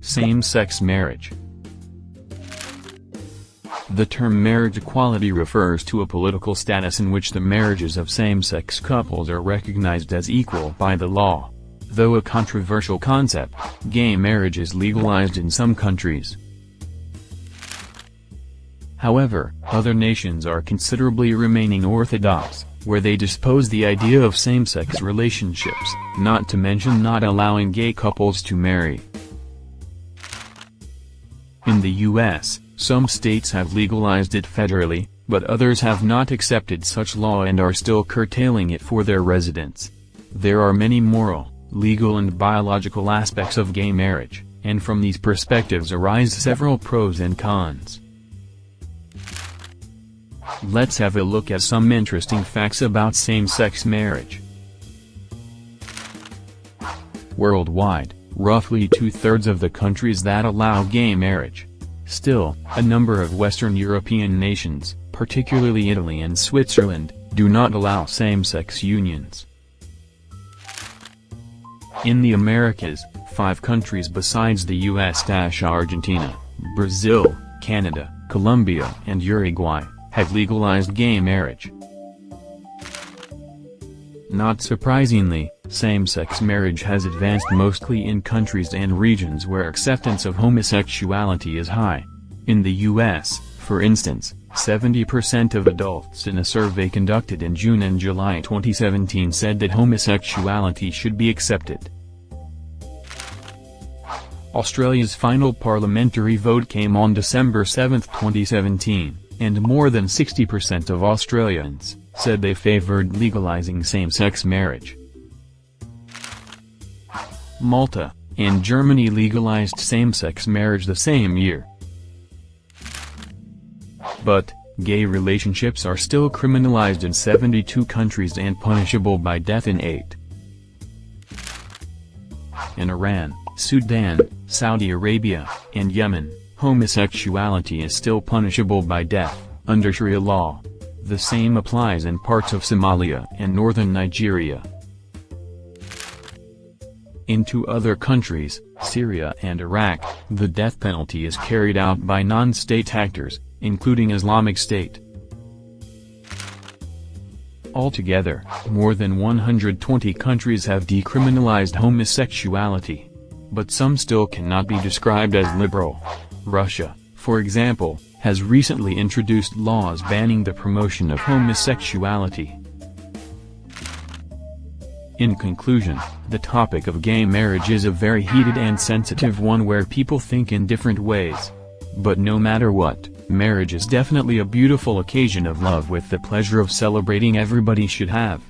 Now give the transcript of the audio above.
Same-sex marriage The term marriage equality refers to a political status in which the marriages of same-sex couples are recognized as equal by the law. Though a controversial concept, gay marriage is legalized in some countries. However, other nations are considerably remaining orthodox, where they dispose the idea of same-sex relationships, not to mention not allowing gay couples to marry. In the U.S., some states have legalized it federally, but others have not accepted such law and are still curtailing it for their residents. There are many moral, legal and biological aspects of gay marriage, and from these perspectives arise several pros and cons. Let's have a look at some interesting facts about same-sex marriage. Worldwide, roughly two-thirds of the countries that allow gay marriage. Still, a number of Western European nations, particularly Italy and Switzerland, do not allow same-sex unions. In the Americas, five countries besides the US-Argentina, Brazil, Canada, Colombia and Uruguay, have legalized gay marriage. Not surprisingly, same-sex marriage has advanced mostly in countries and regions where acceptance of homosexuality is high. In the U.S., for instance, 70% of adults in a survey conducted in June and July 2017 said that homosexuality should be accepted. Australia's final parliamentary vote came on December 7, 2017 and more than 60% of Australians, said they favored legalizing same-sex marriage. Malta, and Germany legalized same-sex marriage the same year. But, gay relationships are still criminalized in 72 countries and punishable by death in 8. In Iran, Sudan, Saudi Arabia, and Yemen, Homosexuality is still punishable by death, under Sharia law. The same applies in parts of Somalia and northern Nigeria. In two other countries, Syria and Iraq, the death penalty is carried out by non-state actors, including Islamic State. Altogether, more than 120 countries have decriminalized homosexuality. But some still cannot be described as liberal. Russia, for example, has recently introduced laws banning the promotion of homosexuality. In conclusion, the topic of gay marriage is a very heated and sensitive one where people think in different ways. But no matter what, marriage is definitely a beautiful occasion of love with the pleasure of celebrating everybody should have.